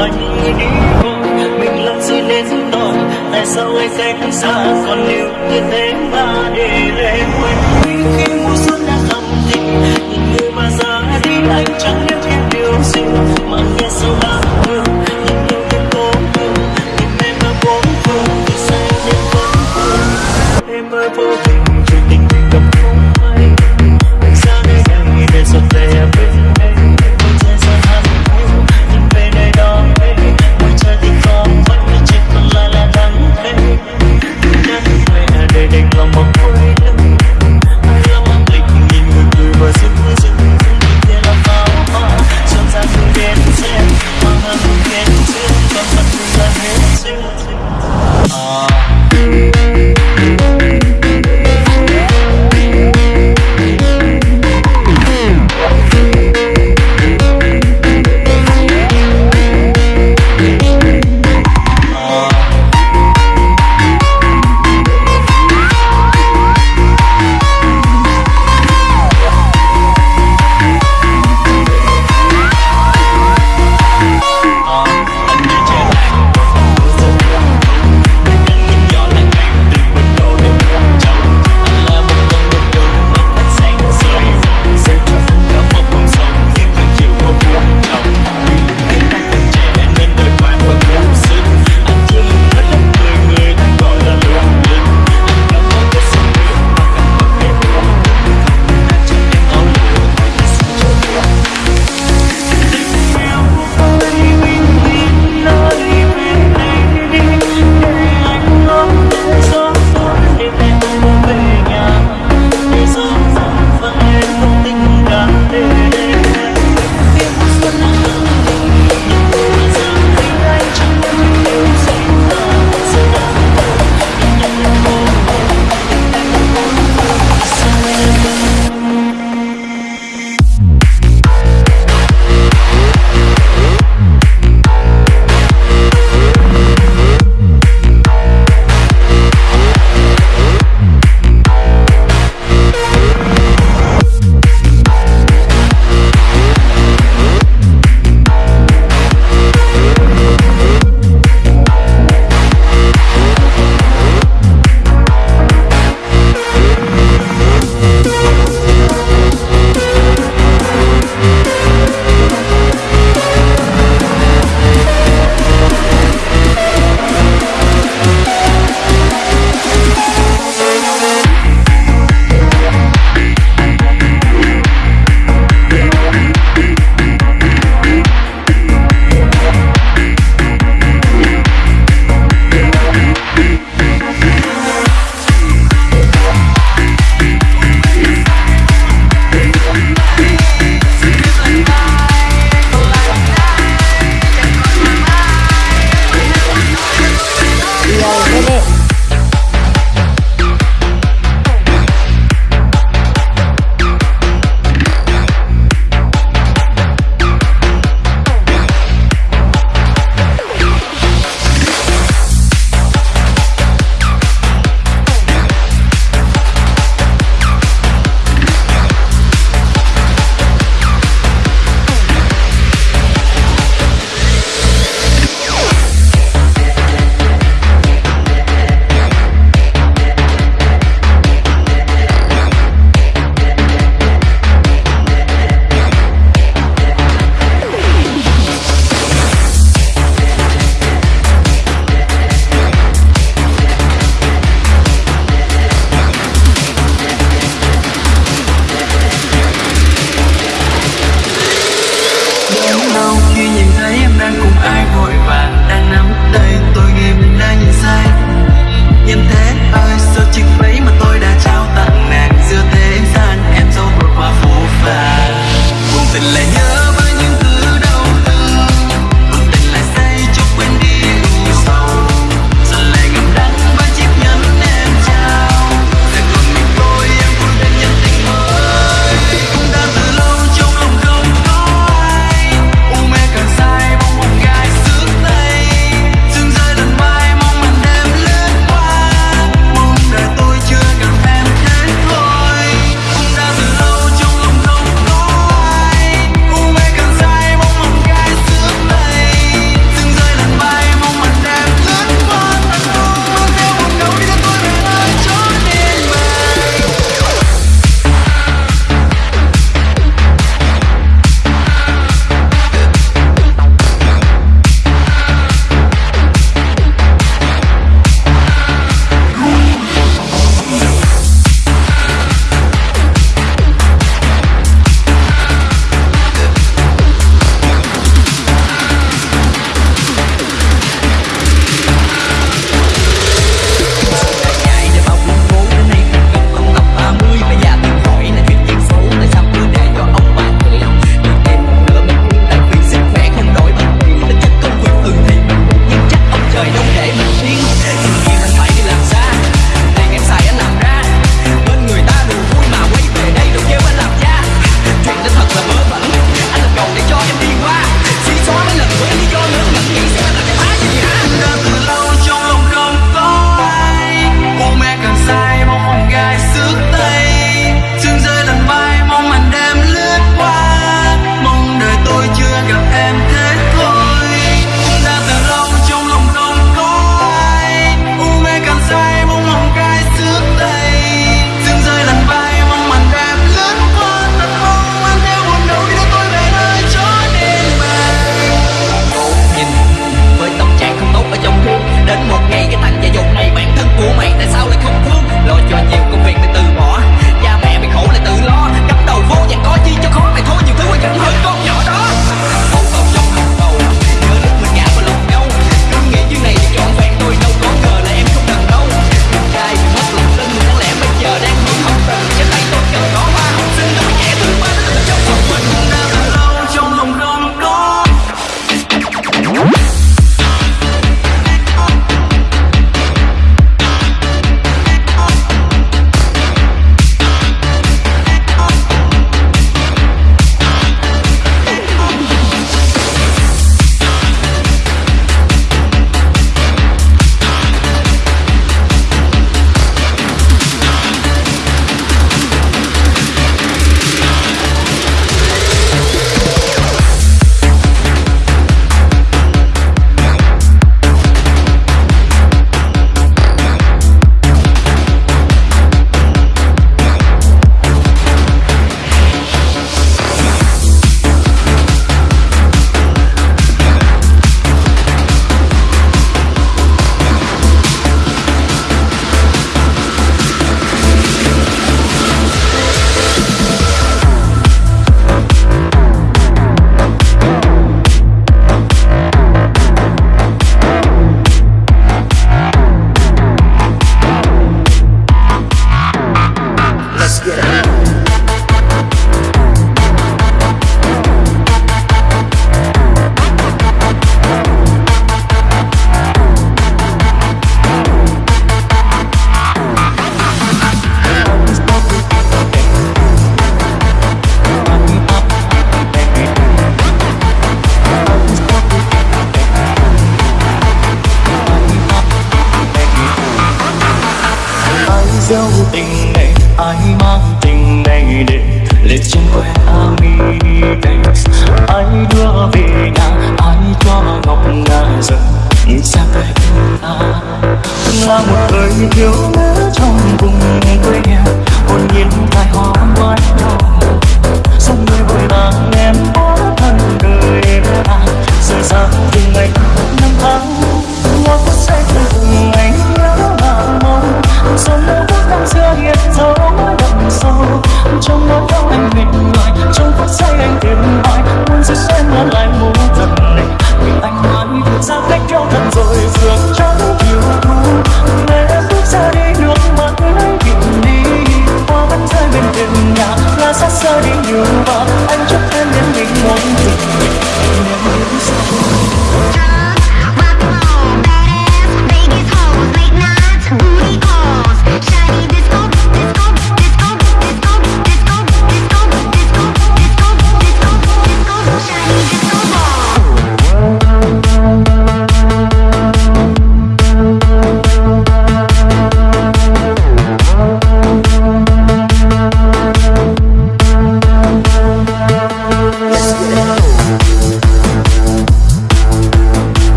anh đi thôi, mình lặng rơi lên đòn tại sao anh cách xa? Còn yêu như thế mà để lên quên?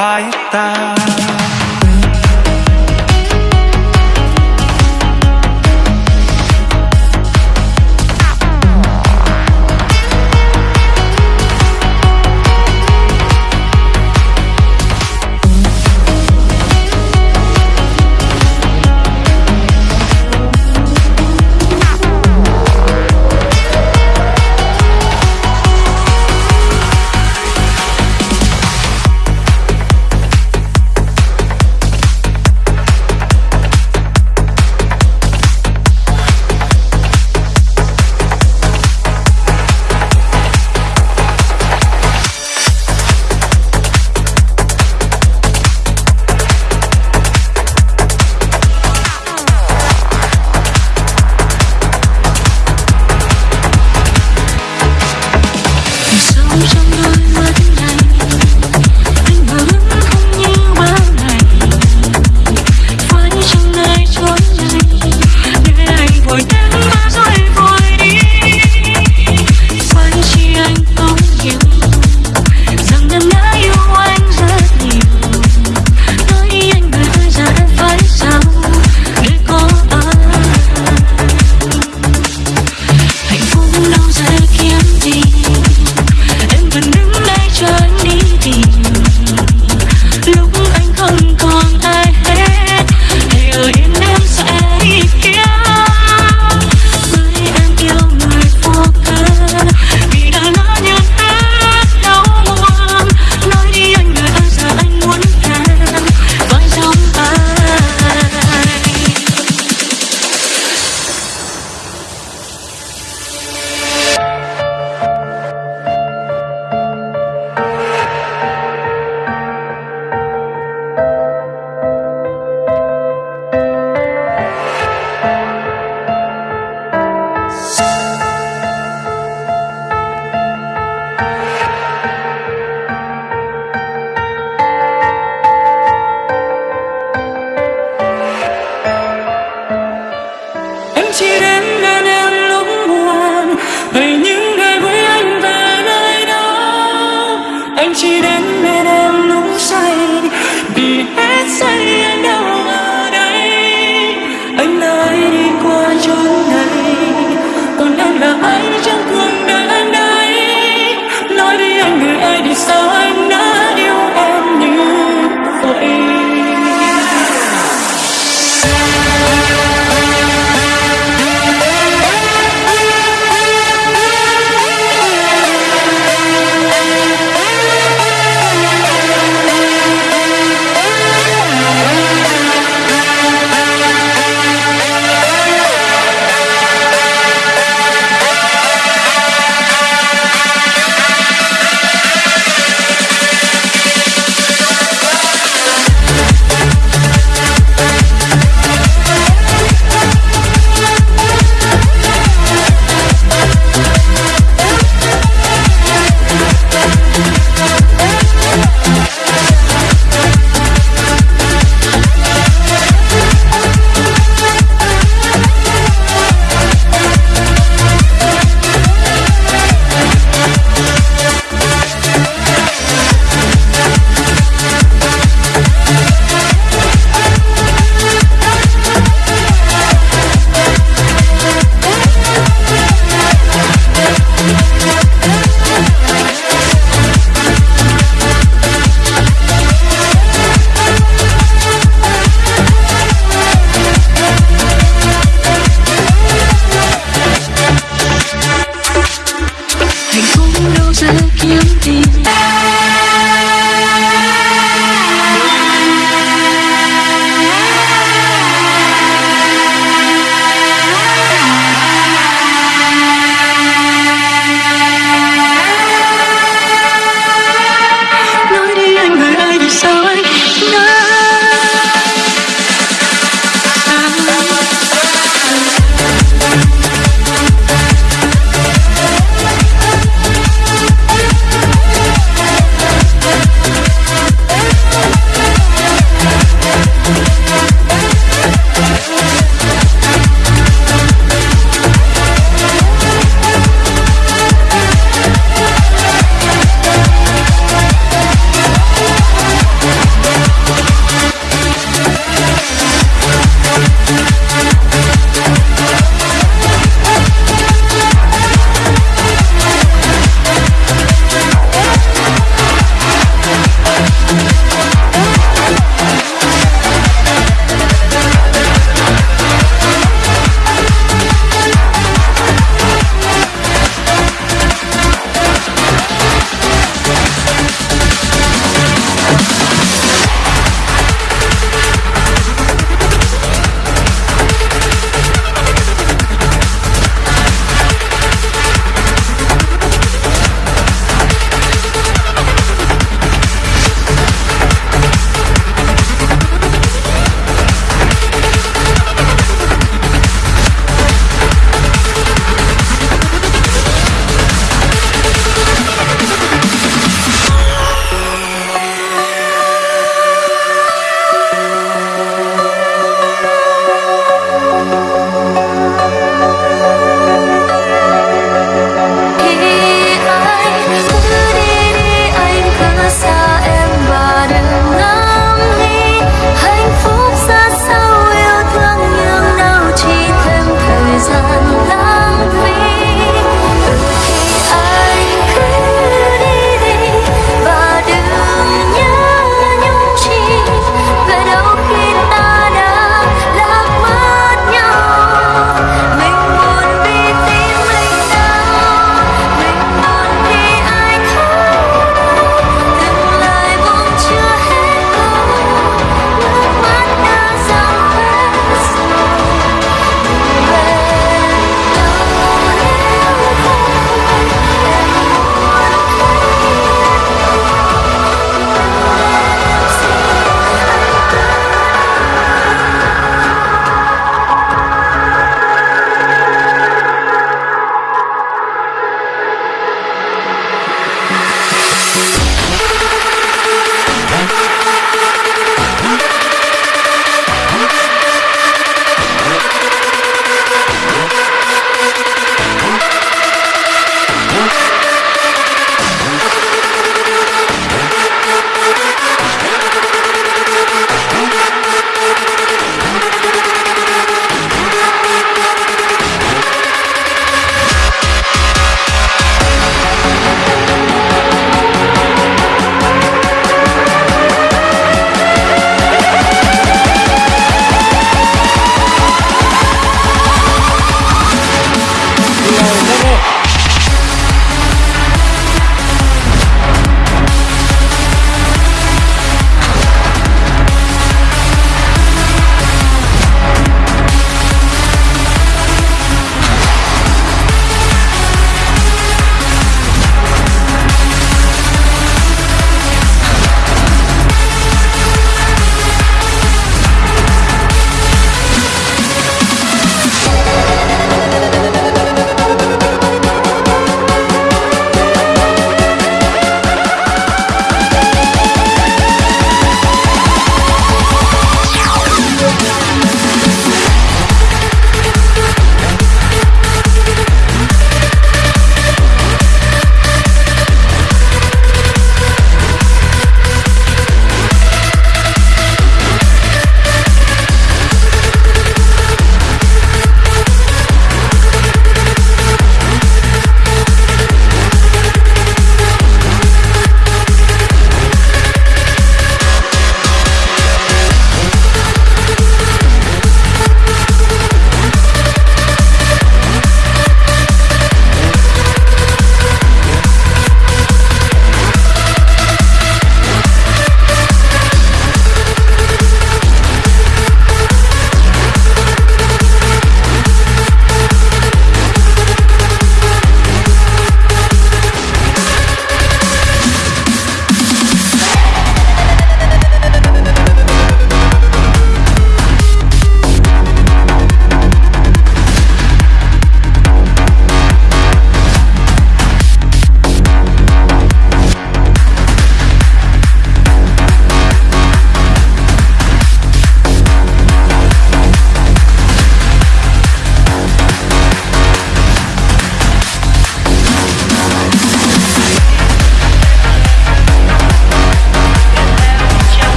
爱。